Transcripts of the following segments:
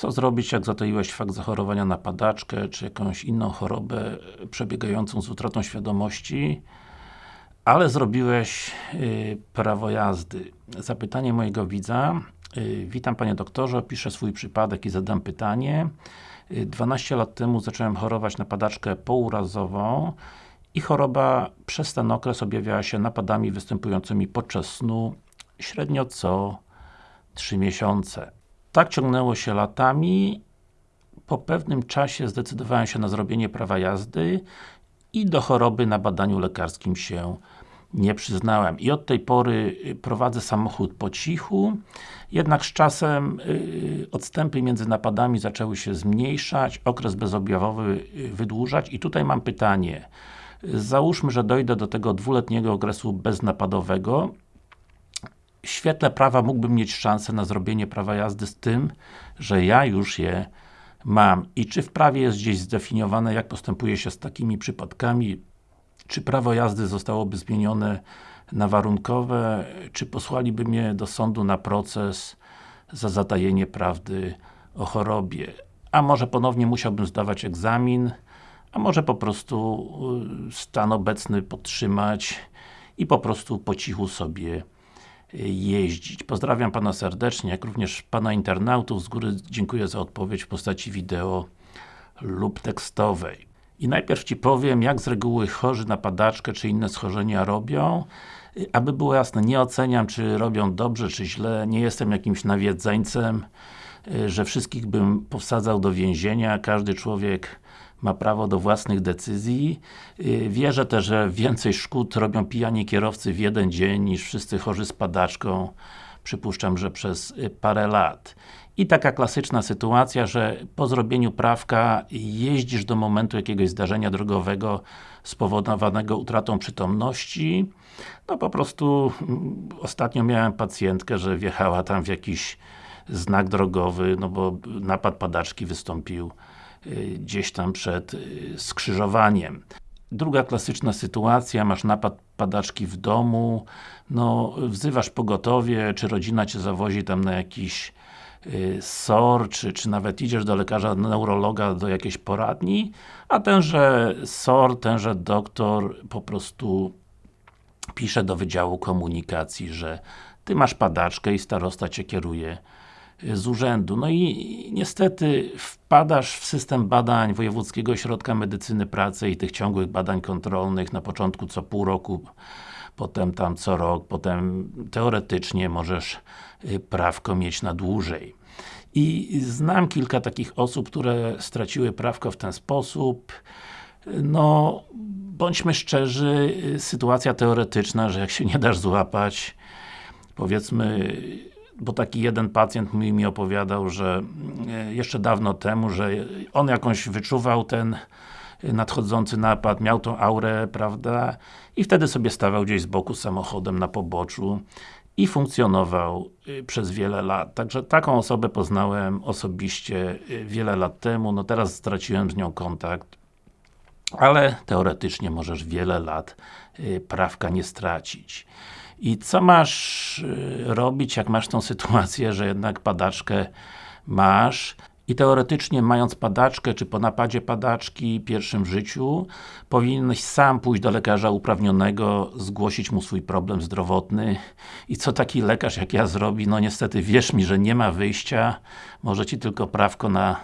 Co zrobić, jak zatoiłeś fakt zachorowania na padaczkę, czy jakąś inną chorobę przebiegającą z utratą świadomości, ale zrobiłeś y, prawo jazdy. Zapytanie mojego widza. Y, witam Panie doktorze, opiszę swój przypadek i zadam pytanie. Y, 12 lat temu zacząłem chorować na padaczkę pourazową i choroba przez ten okres objawiała się napadami występującymi podczas snu średnio co 3 miesiące. Tak ciągnęło się latami. Po pewnym czasie zdecydowałem się na zrobienie prawa jazdy i do choroby na badaniu lekarskim się nie przyznałem. I od tej pory prowadzę samochód po cichu, jednak z czasem yy, odstępy między napadami zaczęły się zmniejszać, okres bezobjawowy wydłużać i tutaj mam pytanie. Załóżmy, że dojdę do tego dwuletniego okresu beznapadowego świetle prawa mógłbym mieć szansę na zrobienie prawa jazdy z tym, że ja już je mam. I czy w prawie jest gdzieś zdefiniowane, jak postępuje się z takimi przypadkami? Czy prawo jazdy zostałoby zmienione na warunkowe? Czy posłaliby mnie do sądu na proces za zatajenie prawdy o chorobie? A może ponownie musiałbym zdawać egzamin? A może po prostu stan obecny podtrzymać i po prostu po cichu sobie jeździć. Pozdrawiam Pana serdecznie, jak również Pana internautów. Z góry dziękuję za odpowiedź w postaci wideo lub tekstowej. I najpierw Ci powiem, jak z reguły chorzy na padaczkę czy inne schorzenia robią. Aby było jasne, nie oceniam, czy robią dobrze, czy źle. Nie jestem jakimś nawiedzeńcem, że wszystkich bym powsadzał do więzienia. Każdy człowiek ma prawo do własnych decyzji. Wierzę też, że więcej szkód robią pijani kierowcy w jeden dzień niż wszyscy chorzy z padaczką. Przypuszczam, że przez parę lat. I taka klasyczna sytuacja, że po zrobieniu prawka jeździsz do momentu jakiegoś zdarzenia drogowego spowodowanego utratą przytomności. No po prostu ostatnio miałem pacjentkę, że wjechała tam w jakiś znak drogowy, no bo napad padaczki wystąpił gdzieś tam przed skrzyżowaniem. Druga klasyczna sytuacja, masz napad padaczki w domu, no wzywasz pogotowie, czy rodzina Cię zawozi tam na jakiś SOR, czy, czy nawet idziesz do lekarza, neurologa, do jakiejś poradni, a tenże SOR, tenże doktor po prostu pisze do Wydziału Komunikacji, że Ty masz padaczkę i starosta Cię kieruje z urzędu. No i niestety wpadasz w system badań Wojewódzkiego Ośrodka Medycyny Pracy i tych ciągłych badań kontrolnych na początku co pół roku, potem tam co rok, potem teoretycznie możesz prawko mieć na dłużej. I znam kilka takich osób, które straciły prawko w ten sposób. No, bądźmy szczerzy, sytuacja teoretyczna, że jak się nie dasz złapać, powiedzmy, bo taki jeden pacjent mi, mi opowiadał, że jeszcze dawno temu, że on jakąś wyczuwał ten nadchodzący napad, miał tą aurę, prawda, i wtedy sobie stawał gdzieś z boku samochodem na poboczu i funkcjonował przez wiele lat. Także taką osobę poznałem osobiście wiele lat temu, no teraz straciłem z nią kontakt, ale teoretycznie możesz wiele lat prawka nie stracić. I co masz robić, jak masz tą sytuację, że jednak padaczkę masz? I teoretycznie mając padaczkę, czy po napadzie padaczki pierwszym w życiu, powinieneś sam pójść do lekarza uprawnionego, zgłosić mu swój problem zdrowotny. I co taki lekarz jak ja zrobi? No niestety wierz mi, że nie ma wyjścia, może Ci tylko prawko na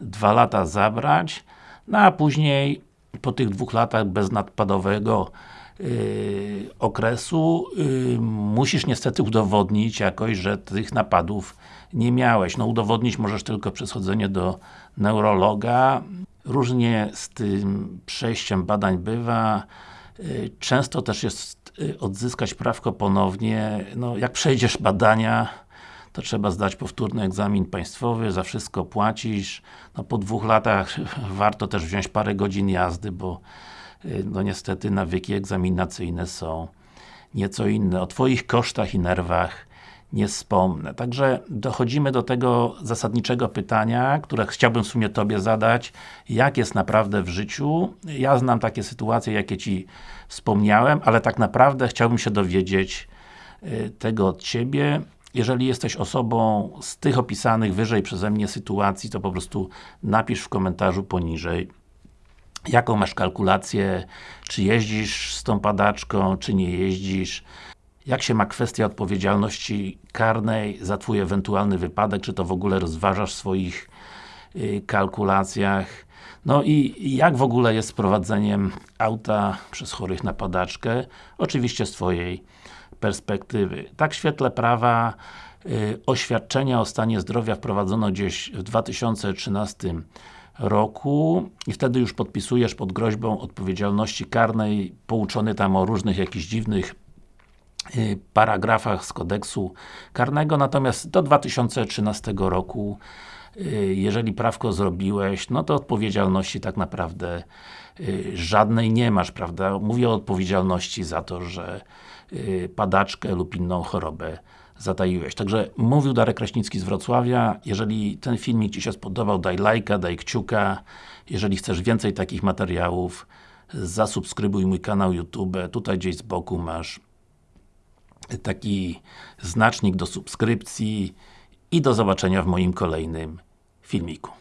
dwa lata zabrać, no a później po tych dwóch latach beznadpadowego Yy, okresu yy, musisz niestety udowodnić jakoś, że tych napadów nie miałeś. No udowodnić możesz tylko przez chodzenie do neurologa. Różnie z tym przejściem badań bywa. Yy, często też jest odzyskać prawko ponownie. No, jak przejdziesz badania, to trzeba zdać powtórny egzamin państwowy, za wszystko płacisz. No, po dwóch latach warto też wziąć parę godzin jazdy, bo no niestety nawyki egzaminacyjne są nieco inne. O Twoich kosztach i nerwach nie wspomnę. Także dochodzimy do tego zasadniczego pytania, które chciałbym w sumie Tobie zadać. Jak jest naprawdę w życiu? Ja znam takie sytuacje, jakie Ci wspomniałem, ale tak naprawdę chciałbym się dowiedzieć tego od Ciebie. jeżeli jesteś osobą z tych opisanych wyżej przeze mnie sytuacji, to po prostu napisz w komentarzu poniżej jaką masz kalkulację, czy jeździsz z tą padaczką, czy nie jeździsz, jak się ma kwestia odpowiedzialności karnej za Twój ewentualny wypadek, czy to w ogóle rozważasz w swoich y, kalkulacjach. No i jak w ogóle jest z prowadzeniem auta przez chorych na padaczkę? Oczywiście z Twojej perspektywy. Tak w świetle prawa y, oświadczenia o stanie zdrowia wprowadzono gdzieś w 2013 roku i wtedy już podpisujesz pod groźbą odpowiedzialności karnej, pouczony tam o różnych jakichś dziwnych y, paragrafach z kodeksu karnego, natomiast do 2013 roku y, jeżeli prawko zrobiłeś, no to odpowiedzialności tak naprawdę y, żadnej nie masz, prawda? Mówię o odpowiedzialności za to, że padaczkę lub inną chorobę zataiłeś. Także mówił Darek Kraśnicki z Wrocławia. Jeżeli ten filmik Ci się spodobał, daj lajka, daj kciuka. Jeżeli chcesz więcej takich materiałów, zasubskrybuj mój kanał YouTube. Tutaj gdzieś z boku masz taki znacznik do subskrypcji i do zobaczenia w moim kolejnym filmiku.